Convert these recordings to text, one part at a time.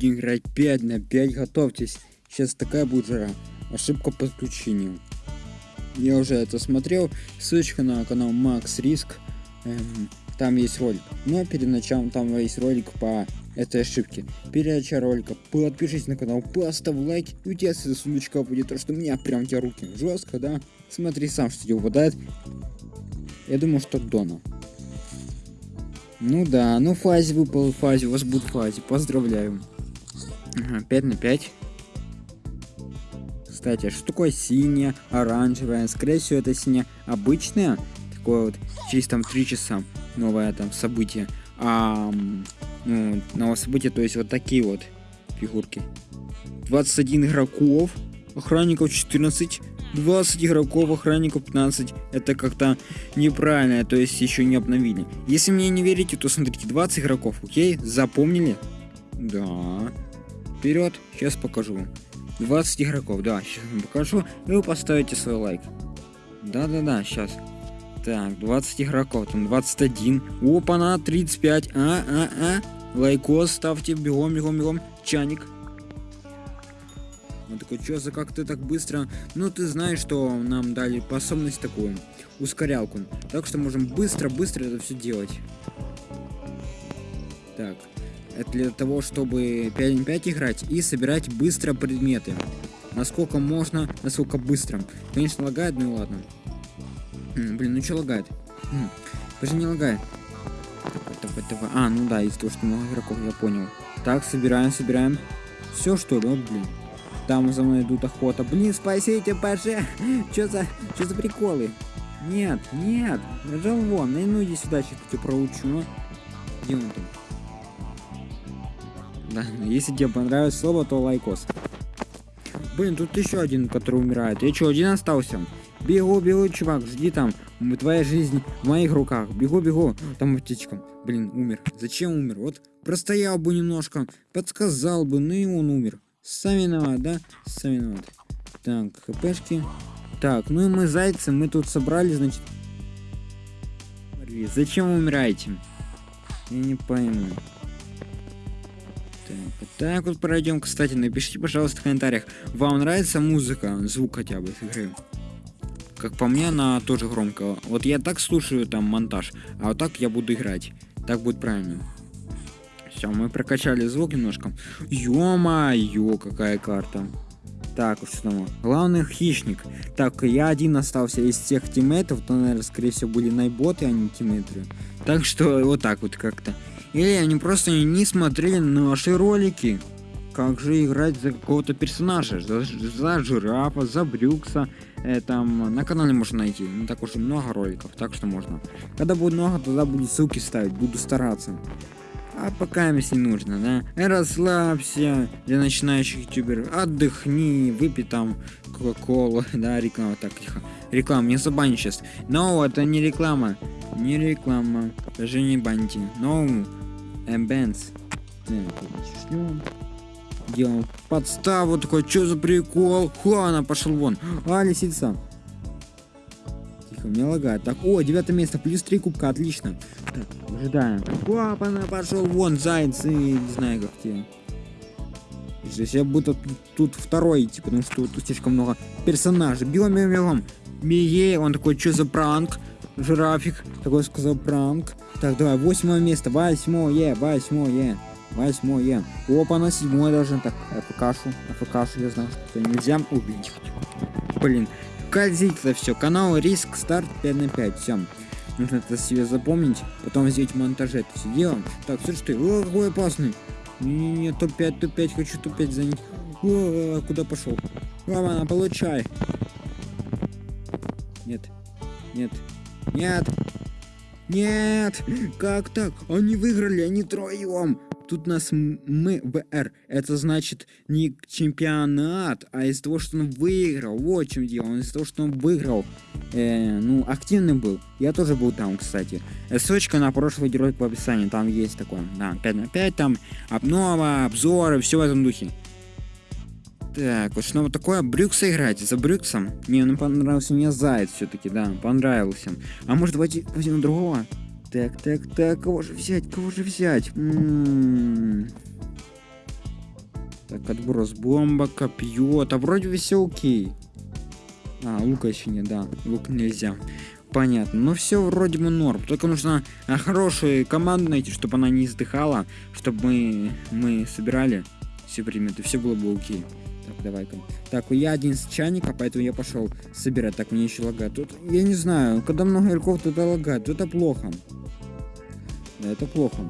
будем играть 5 на 5, готовьтесь. Сейчас такая будет жара. Ошибка подключения. Я уже это смотрел. Ссылочка на канал Макс Риск. Эм, там есть ролик. Но перед началом там есть ролик по этой ошибке. Перед началом ролика подпишись на канал, поставь лайк, и у тебя с сундучка будет то, что у меня прям у тебя руки жестко, да? Смотри сам, что тебе выпадает. Я думаю, что Дона. Ну да, ну фазе выпал фазе, у вас будет фазе, поздравляю. Ага, 5 на 5. Кстати, а что такое синяя, оранжевая? Скорее всего, это синяя обычная. Такое вот через там 3 часа новое там событие. А ну, новое событие, то есть вот такие вот фигурки. 21 игроков, охранников 14, 20 игроков, охранников 15. Это как-то неправильно, то есть еще не обновили. Если мне не верите, то смотрите, 20 игроков, окей? Запомнили? Да. Вперед, сейчас покажу. 20 игроков, да, сейчас вам покажу. И вы поставите свой лайк. Да-да-да, сейчас. Так, 20 игроков, там 21. Опа, на 35. А, а, а. Лайкос ставьте, бегом, бегом, бегом. Чайник. Он такой, что за как ты так быстро? Ну, ты знаешь, что нам дали способность такую, ускорялку. Так что можем быстро-быстро это все делать. Так, для того, чтобы 5 на 5 играть и собирать быстро предметы. Насколько можно, насколько быстро. Конечно, лагает, ну и ладно. Блин, ну что лагает? М, Даже не лагает. А, ну да, из-за того, что много игроков, я понял. Так, собираем, собираем. Все что ли? Вот, блин. Там за мной идут охота. Блин, спасите, паже. Что за, что за приколы? Нет, нет. Нажал вон. Ну иди сюда, сейчас тебя проучу. Где он там? Да, если тебе понравилось слово, то лайкос. Блин, тут еще один, который умирает. Я что, один остался? Бегу, бегу, чувак, жди там. Твоя жизнь в моих руках. Бегу, бегу. Там аптечка. Блин, умер. Зачем умер? Вот простоял бы немножко, подсказал бы, ну и он умер. Сам виноват, да? Сам виноват. Так, хпшки. Так, ну и мы зайцы, мы тут собрали, значит. Зачем вы умираете? Я не пойму. Так, вот пройдем. Кстати, напишите, пожалуйста, в комментариях, вам нравится музыка, звук хотя бы с игры. Как по мне, она тоже громко. Вот я так слушаю там монтаж, а вот так я буду играть. Так будет правильно. Все, мы прокачали звук немножко. Ё-моё, какая карта. Так, что? Главный хищник. Так, я один остался из всех тиммейтов, то, наверное, скорее всего, были найботы, а не тиммейты. Так что вот так вот как-то. Или они просто не смотрели наши ролики. Как же играть за какого-то персонажа? За, за жирафа, за брюкса. Э, там на канале можно найти. Не так уж и много роликов, так что можно. Когда будет много, тогда буду ссылки ставить, буду стараться. А пока если нужно, да? Расслабься для начинающих ютуберов. Отдохни, выпей там кока-колу, да, реклама. Так, тихо. Реклама, не забаню сейчас. Но это не реклама. Не реклама. Даже не баньте. No. Эмбенс. Начнем. Делаем подставу. Такой, что за прикол? Хуана пошел вон. А, лисица. Тихо, мне лагает. Так, о, девятое место, плюс три кубка, отлично. Так, ожидаем. Папа, пошел вон, заяц, и не знаю, как тебе. Здесь я буду тут, тут второй идти, потому что тут слишком много персонажей. Бегом. Беге, он такой, что за пранк? Жирафик такой сказал пранк. Так, давай, восьмое место, восьмое, восьмое, восьмое. Опа, на седьмое даже. Так, АФКшу, АФКшу, я знаю, что нельзя убить. Блин, это все. Канал Риск Старт 5 на 5. Все. Нужно это себе запомнить. Потом сделать монтаж это все дело. Так, слушай ты, о, какой опасный. Не-не-не, топ-5, топ-5, хочу топ-5 занять. О, куда пошел? Ладно, получай. Нет. Нет. Нет. Нет. Как так? Они выиграли, они троем. Тут нас мы ВР. Это значит не чемпионат, а из-за того, что он выиграл. Вот в чем дело. Он из-за того, что он выиграл. э, ну, активный был. Я тоже был там, кстати. Э, Ссылочка на прошлый ролик в описании. Там есть такое. Да, 5 на 5 там. Обнова, обзоры, все в этом духе. Так, вот что такое Брюкса играть? За Брюксом? Не, ну понравился мне Заяц все-таки, да, понравился. А может давайте возьмем другого? Так, так, так, кого же взять, кого же взять? М-м-м. Так, отброс бомба, копье. Да вроде бы все окей. А, лука еще нет, да. Лук нельзя. Понятно. Но все вроде бы норм. Только нужно а, хорошую команду найти, чтобы она не издыхала. Чтобы мы, мы собирали все предметы. Все было бы окей. Давай-ка. Так, я один с чайника, поэтому я пошел собирать. Так, мне еще лагает. Тут, я не знаю, когда много игроков, это лагает. Это плохо. Да, это плохо.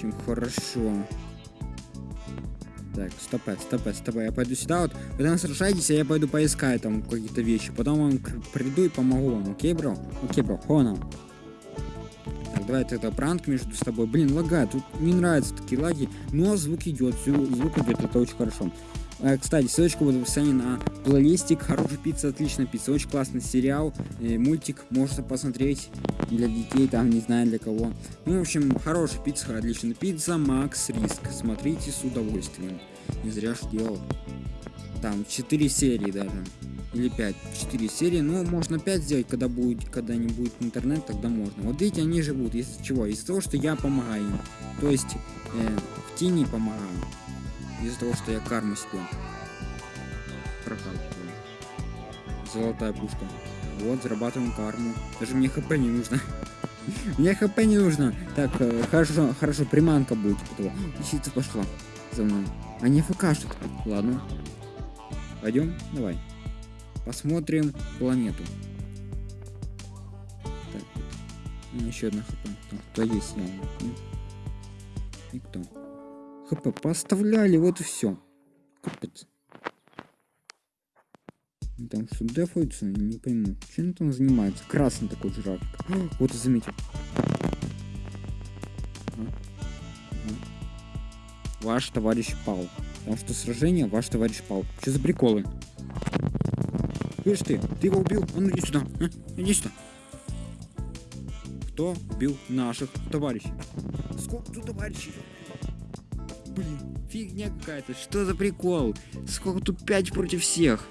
Чем хорошо. Так, стопэ, стопэ, стопэ. Я пойду сюда вот. Вы сражаетесь, я пойду поискаю там какие-то вещи. Потом вам приду и помогу вам. Окей, бро? Окей, бро. Хона. Так, давай тогда пранк между тобой. Блин, лагает. Тут не нравятся такие лаги. Но звук идет. Звук идет. Это очень хорошо. А, кстати, ссылочка будет в описании на плейлистик. Хорошая пицца, отличная пицца. Очень классный сериал, э, мультик. Можете посмотреть для детей, там, не знаю для кого. Ну, в общем, хорошая пицца, отличная пицца. Макс Риск. Смотрите с удовольствием. Не зря ж делал. Там 4 серии даже. Или 5. 4 серии. Ну, можно 5 сделать, когда будет, когда не будет интернет, тогда можно. Вот видите, они живут. Из чего? Из того, что я помогаю им. То есть, э, в тени помогаю из-за того, что я карму себе прокачиваю. Золотая пушка. Вот, зарабатываем карму. Даже мне хп не нужно. Мне хп не нужно. Так, э, хорошо, хорошо, приманка будет. Лисица пошла за мной. Они фкшат. Ладно. Пойдем? Давай. Посмотрим планету. Так, еще одна хп. Кто есть? Никто хп поставляли, вот и все. Капец. Там что дефаются, не пойму. Чем там занимается? Красный такой жирафик. Вот заметил. Ваш товарищ пал. Потому что сражение, ваш товарищ пал. Что за приколы? Видишь ты, ты его убил? А ну иди сюда. А? Иди сюда. Кто убил наших товарищей? Сколько тут товарищей? Блин, фигня какая-то. Что за прикол? Сколько тут 5 против всех?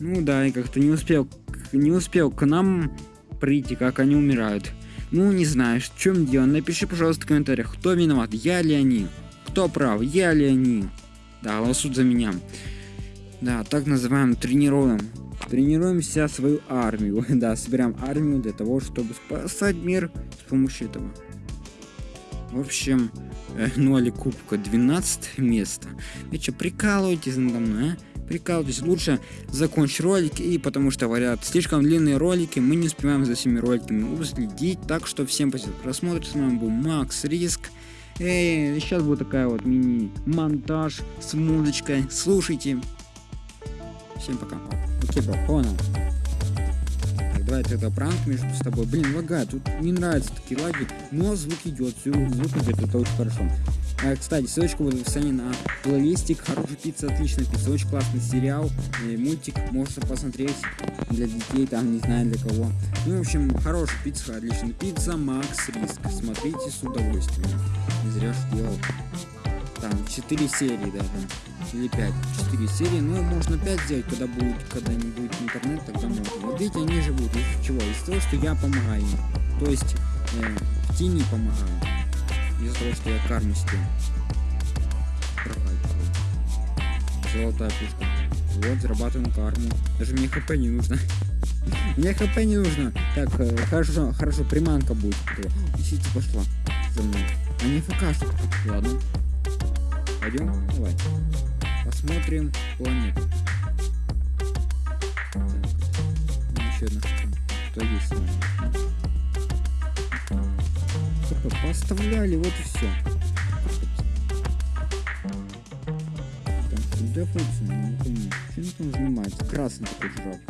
Ну да, и как-то не успел, не успел к нам прийти, как они умирают. Ну, не знаю, в чем дело. Напиши, пожалуйста, в комментариях, кто виноват, я ли они? Кто прав, я ли они? Да, голосуют за меня. Да, так называем тренируем. Тренируем вся свою армию. да, собираем армию для того, чтобы спасать мир с помощью этого. В общем, э, ноль кубка 12 место. Вы что, прикалываетесь надо мной, а? Прикалывайтесь, лучше закончить ролик, и потому что говорят, слишком длинные ролики, мы не успеваем за всеми роликами уследить, так что всем спасибо просмотр, с вами был Макс Риск, Эй, сейчас будет такая вот мини-монтаж с музычкой, слушайте, всем пока, окей, бро, понял давай тогда пранк между с тобой. Блин, лагает, тут не нравятся такие лаги, но звук идет, звук идет, это очень хорошо. А, кстати, ссылочка будет в описании на плейлистик. Хорошая пицца, отличная пицца, очень классный сериал, э, мультик, можете посмотреть для детей, там, не знаю для кого. Ну, в общем, хорошая пицца, отличная пицца, Макс Риск. Смотрите с удовольствием. Не зря ж делал. Там 4 серии даже. Или 5. 4 серии. Ну, можно 5 сделать, когда будет, когда не будет интернет, тогда можно. Вот видите, они живут. Из чего? Из того, что я помогаю им. То есть э, тени помогаю. Из-за того, что я карму себе Золотая пушка. Вот, зарабатываем карму. Даже мне хп не нужно. Мне хп не нужно. Так, э, хорошо, хорошо, приманка будет. Лисица пошла за мной. Они фкшат. Ладно. Пойдем? Давай. Посмотрим планету. Так. Ну, еще одна. Кто есть? Поставляли, вот и все. Там дефается, не пойму. Чем там занимается? Красный такой жирафик.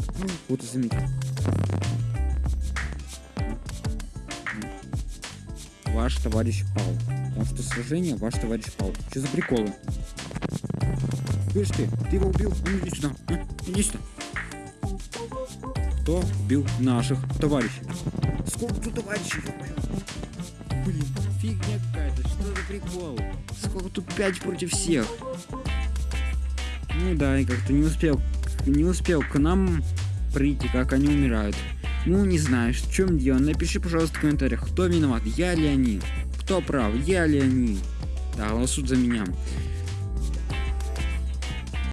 Вот и заметил. Ваш товарищ пал. Потому что сражение ваш товарищ пал. Что за приколы? Видишь ты, ты его убил? Ну иди сюда. А? Иди сюда. Кто убил наших товарищей? Сколько тут товарищей? Блин, фигня какая-то. Что за прикол? Сколько тут 5 против всех? Ну да, и как-то не успел, не успел к нам прийти, как они умирают. Ну, не знаю, в чем дело. Напиши, пожалуйста, в комментариях, кто виноват, я или они. Кто прав, я или они. Да, голосуют за меня.